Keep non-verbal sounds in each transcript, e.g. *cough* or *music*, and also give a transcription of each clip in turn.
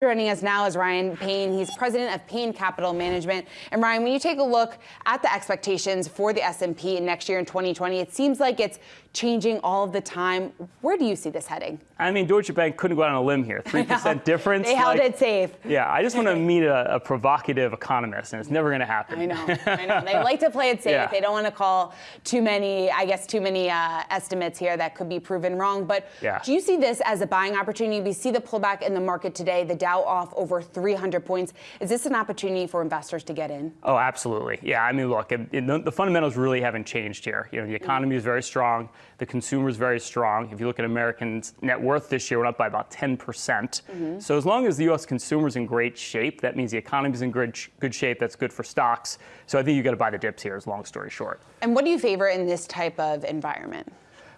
Joining us now is Ryan Payne. He's president of Payne Capital Management. And Ryan, when you take a look at the expectations for the S&P next year in 2020, it seems like it's changing all of the time. Where do you see this heading? I mean, Deutsche Bank couldn't go out on a limb here. *laughs* 3% difference. They held like, it safe. Yeah, I just want to *laughs* meet a, a, provocative economist, and it's never going to happen. I know, I know. They like to play it *laughs* safe. Yeah. They don't want to call too many, I guess, too many uh, estimates here that could be proven wrong. But yeah. do you see this as a buying opportunity? We see the pullback in the market today, the Dow off over 300 points. Is this an opportunity for investors to get in? Oh, absolutely. Yeah, I mean, look, it, it, the, the, fundamentals really haven't changed here. You know, the economy is very strong. The consumer is very strong. If you look at Americans' net worth this year, went up by about 10%. percent mm -hmm. So as long as the U.S. consumer is in great shape, that means the economy is in good, good shape. That's good for stocks. So I think you got to buy the dips here, is long story short. And what do you favor in this type of environment?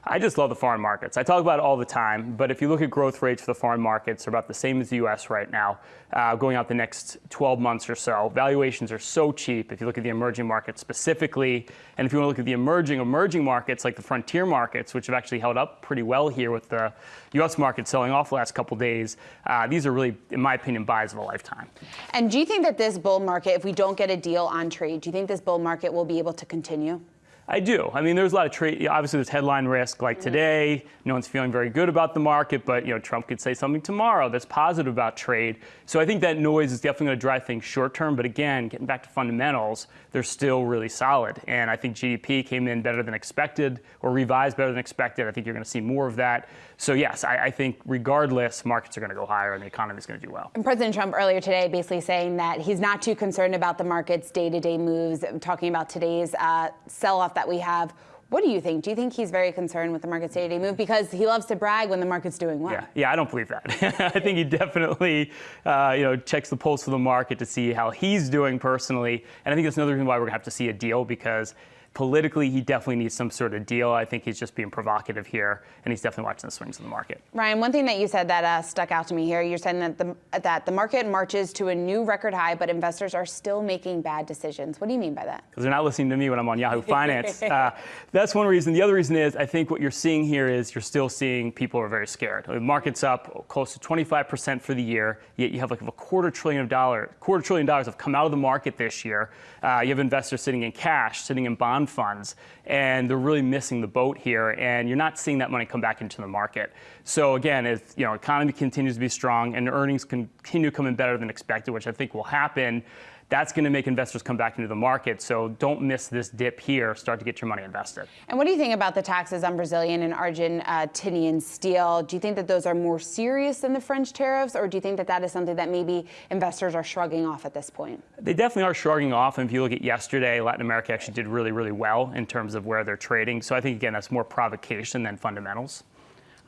I just love the foreign markets. I talk about it all the time, but if you look at growth rates for the foreign markets, they're about the same as the US right now, uh, going out the next 12 months or so. Valuations are so cheap if you look at the emerging markets specifically. And if you want to look at the emerging, emerging markets like the frontier markets, which have actually held up pretty well here with the US market selling off the last couple days, uh, these are really, in my opinion, buys of a lifetime. And do you think that this bull market, if we don't get a deal on trade, do you think this bull market will be able to continue? I do. I mean, there's a lot of trade. Obviously, there's headline risk. Like today, no one's feeling very good about the market, but you know, Trump could say something tomorrow that's positive about trade. So I think that noise is definitely going to drive things short term. But again, getting back to fundamentals, they're still really solid. And I think GDP came in better than expected, or revised better than expected. I think you're going to see more of that. So yes, I, I think regardless, markets are going to go higher, and the economy is going to do well. And President Trump earlier today basically saying that he's not too concerned about the market's day-to-day -day moves. Talking about today's uh, sell-off that we have. What do you think? Do you think he's very concerned with the market's day-to-day move? Because he loves to brag when the market's doing well. Yeah, yeah I don't believe that. *laughs* I think he definitely, uh, you know, checks the pulse of the market to see how he's doing personally. And I think that's another reason why we're to have to see a deal because politically, he definitely needs some sort of deal. I think he's just being provocative here, and he's definitely watching the swings in the market. Ryan, one thing that you said that uh, stuck out to me here, you're saying that the, that the market marches to a new record high, but investors are still making bad decisions. What do you mean by that? Because they're not listening to me when I'm on Yahoo Finance. *laughs* uh, that's one reason. The other reason is I think what you're seeing here is you're still seeing people are very scared. The market's up close to 25% for the year, yet you have like a quarter trillion of dollar, quarter trillion dollars have come out of the market this year. Uh, you have investors sitting in cash, sitting in bond funds, and they're really missing the boat here, and you're not seeing that money come back into the market. So again, if you know economy continues to be strong and earnings continue coming better than expected, which I think will happen, that's going to make investors come back into the market. So don't miss this dip here. Start to get your money invested. And what do you think about the taxes on Brazilian and Argentinian uh, steel? Do you think that those are more serious than the French tariffs, or do you think that that is something that maybe investors are shrugging off at this point? They definitely are shrugging off. And if you look at yesterday, Latin America actually did really, really well in terms of where they're trading. So I think, again, that's more provocation than fundamentals.